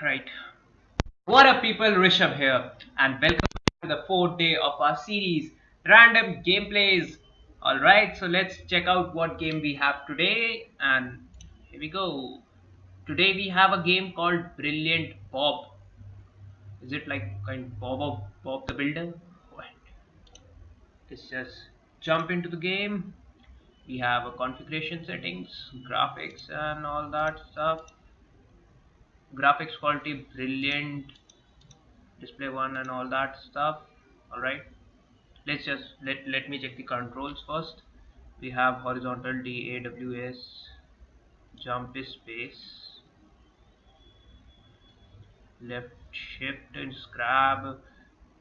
Right. What up, people? Rishabh here, and welcome to the fourth day of our series, Random Gameplays. Alright, so let's check out what game we have today, and here we go. Today we have a game called Brilliant Bob. Is it like kind of Bob of Bob the Builder? What? Let's just jump into the game. We have a configuration settings, graphics, and all that stuff graphics quality brilliant display one and all that stuff. All right. Let's just let let me check the controls first. We have horizontal D A W S jump is space left shift and grab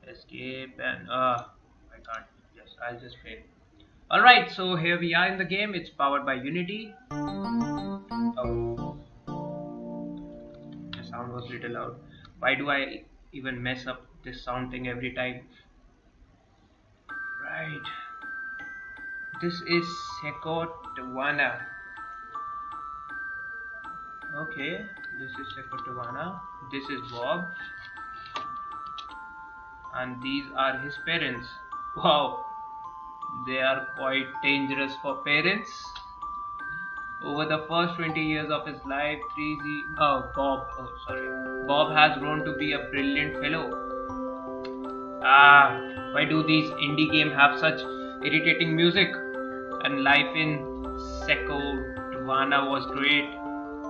escape and uh I can't yes I'll just fail alright so here we are in the game. It's powered by Unity. Oh sound was little loud. Why do I even mess up this sound thing every time? Right. This is Sekotawana okay this is Sekotawana this is Bob. And these are his parents. Wow. They are quite dangerous for parents over the first 20 years of his life, 3Z, oh, Bob, oh, sorry, Bob has grown to be a brilliant fellow. Ah, why do these indie games have such irritating music? And life in Seko Dwana was great,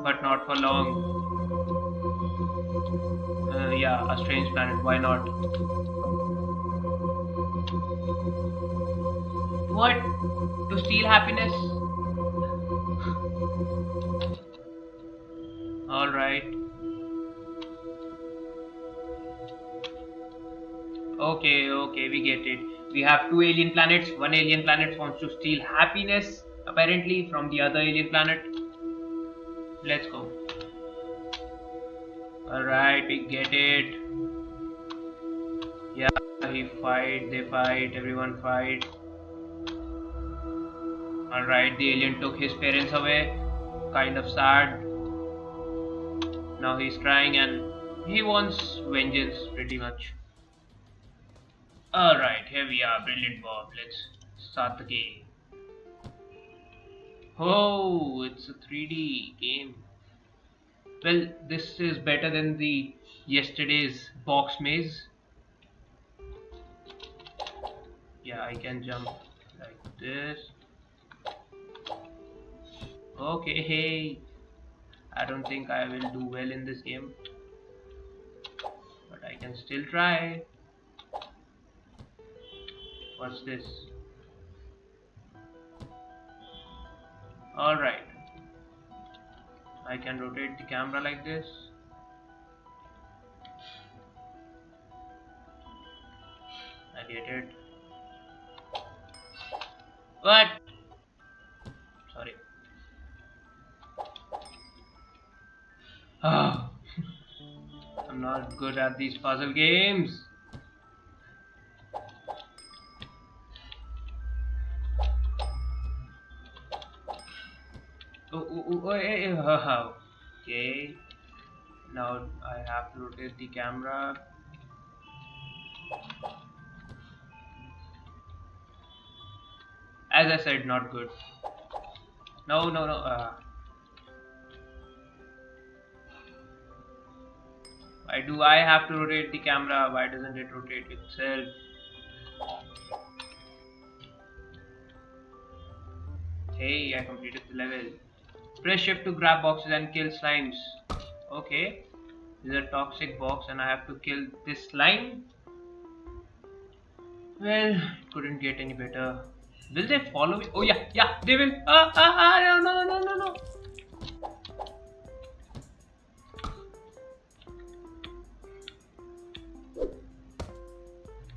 but not for long. Uh, yeah, a strange planet, why not? What? To steal happiness? All right. Okay okay we get it. We have two alien planets. One alien planet wants to steal happiness apparently from the other alien planet. Let's go. All right we get it. Yeah he fight they fight everyone fight all right the alien took his parents away kind of sad now he's crying and he wants vengeance pretty much. Alright, here we are, brilliant Bob. Let's start the game. Oh, it's a 3D game. Well, this is better than the yesterday's box maze. Yeah, I can jump like this. Okay, hey. I don't think I will do well in this game. But I can still try. What's this? Alright I can rotate the camera like this. I get it. What good at these puzzle games. Oh, oh, oh, okay. Now I have to rotate the camera. As I said, not good. No, no, no. Uh, Why do I have to rotate the camera? Why doesn't it rotate itself? Hey, I completed the level. Press shift to grab boxes and kill slimes. Okay. This is a toxic box and I have to kill this slime. Well, couldn't get any better. Will they follow me? Oh yeah, yeah, they will. Ah, ah, ah, no, no, no, no, no.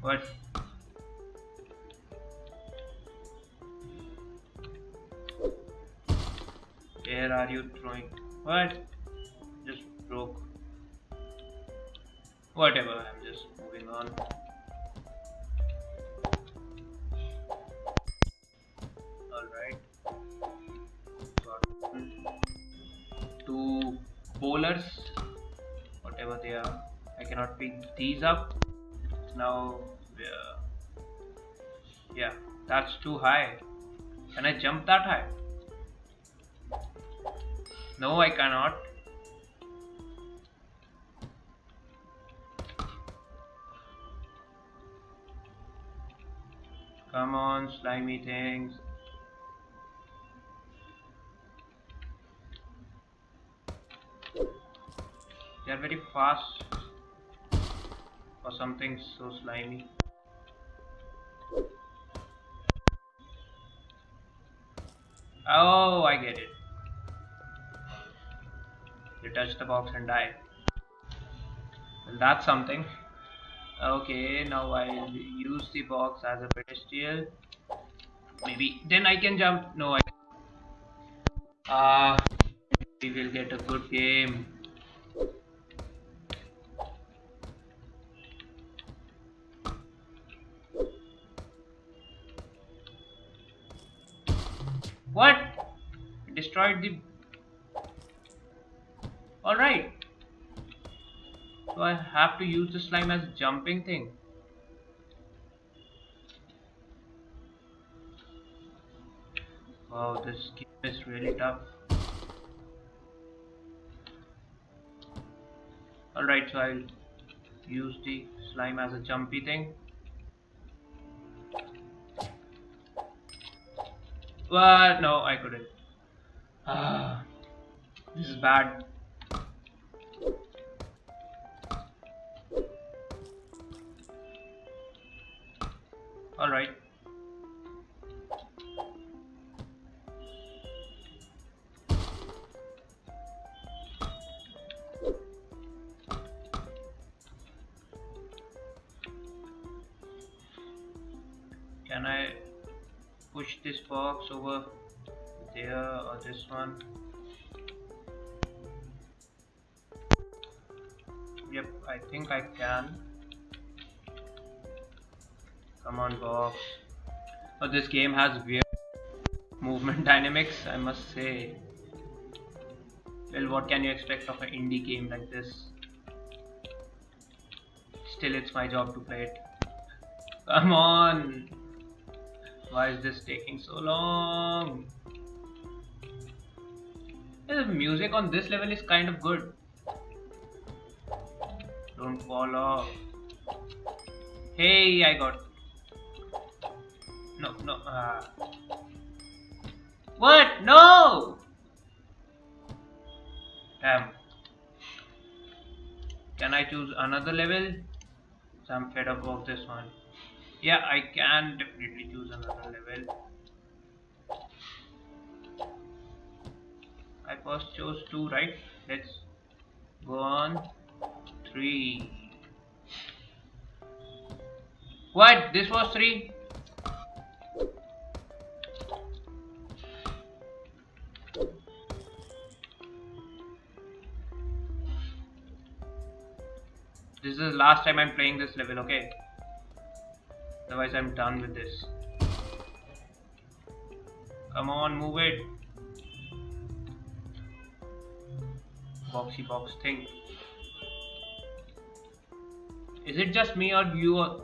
What? Where are you throwing? What? Just broke. Whatever, I'm just moving on. Alright. Got two bowlers. Whatever they are. I cannot pick these up. Now, uh, yeah, that's too high. Can I jump that high? No, I cannot. Come on, slimy things. They are very fast for something so slimy. Oh, I get it. You touch the box and die. Well, that's something. Okay, now I'll use the box as a pedestal. Maybe then I can jump. No, I. Uh, we will get a good game. What? Destroyed the... Alright. So I have to use the slime as jumping thing. Wow, this game is really tough. Alright, so I'll use the slime as a jumpy thing. What? No, I couldn't. Ah, this is bad. Alright. This box over there or this one. Yep I think I can. Come on box. Oh this game has weird movement dynamics I must say. Well what can you expect of an indie game like this? Still it's my job to play it. Come on why is this taking so long? The music on this level is kind of good. Don't fall off. Hey, I got. No, no. Uh... What? No! Damn. Can I choose another level? I'm fed up of this one yeah I can definitely choose another level. I first chose two right? Let's go on. Three. What? This was three? This is the last time I'm playing this level okay Otherwise I'm done with this. Come on, move it. Boxy box thing. Is it just me or you uh,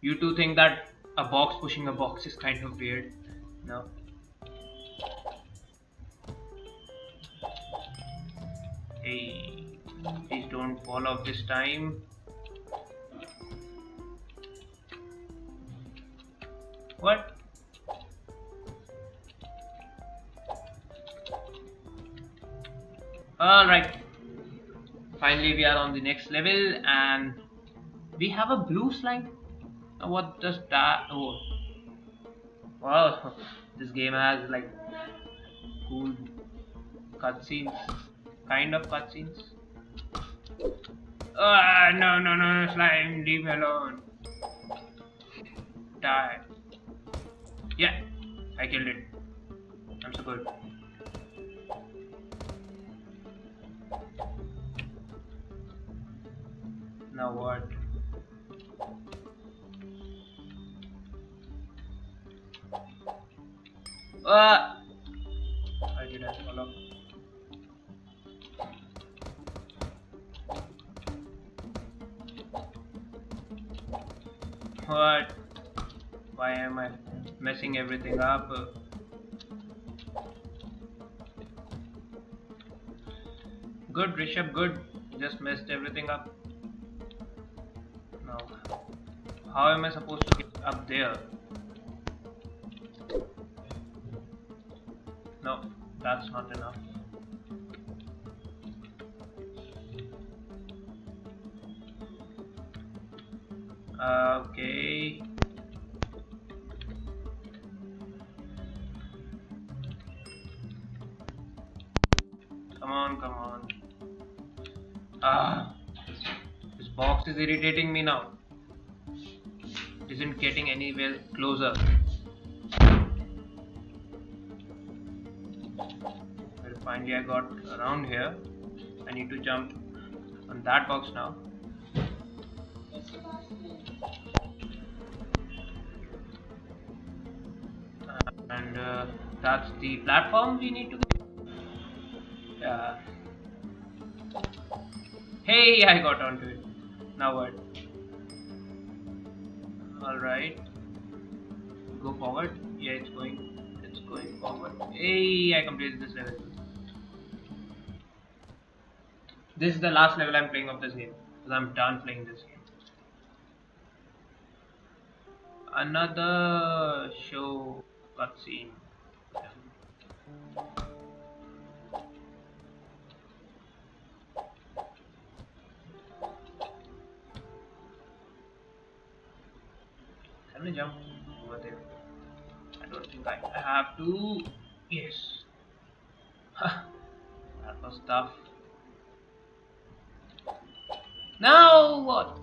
you two think that a box pushing a box is kind of weird? No. Hey, please don't fall off this time. What? Alright. Finally we are on the next level and we have a blue slime. What does that oh wow this game has like cool cutscenes kind of cutscenes. Ah no no no slime leave me alone. Die. Yeah, I killed it. I'm so good. Now what? Ah! I did not follow. What? Why am I? Messing everything up? Good, Rishabh, good. Just messed everything up. Now, how am I supposed to get up there? No, that's not enough. Ah, this box is irritating me now. Isn't getting anywhere closer. Well, finally I got around here. I need to jump on that box now. And uh, that's the platform we need to yeah. Hey, I got onto it. Now what? Alright. Go forward. Yeah, it's going. It's going forward. Hey, I completed this level. This is the last level I'm playing of this game. Because I'm done playing this game. Another show cutscene. Can I jump over there? I don't think I have to. Yes. that was tough. Now what?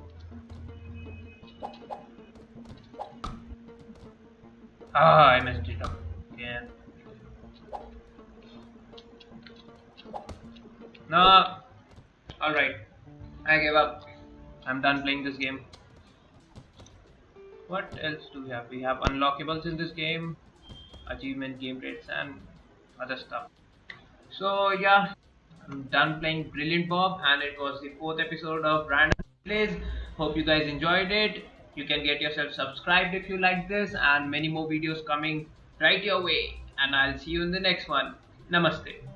Ah, I messed it up again. No. Alright. I give up. I'm done playing this game. What else do we have? We have unlockables in this game, achievement game rates and other stuff. So yeah, I'm done playing Brilliant Bob and it was the fourth episode of Random Plays. Hope you guys enjoyed it. You can get yourself subscribed if you like this and many more videos coming right your way. And I'll see you in the next one. Namaste.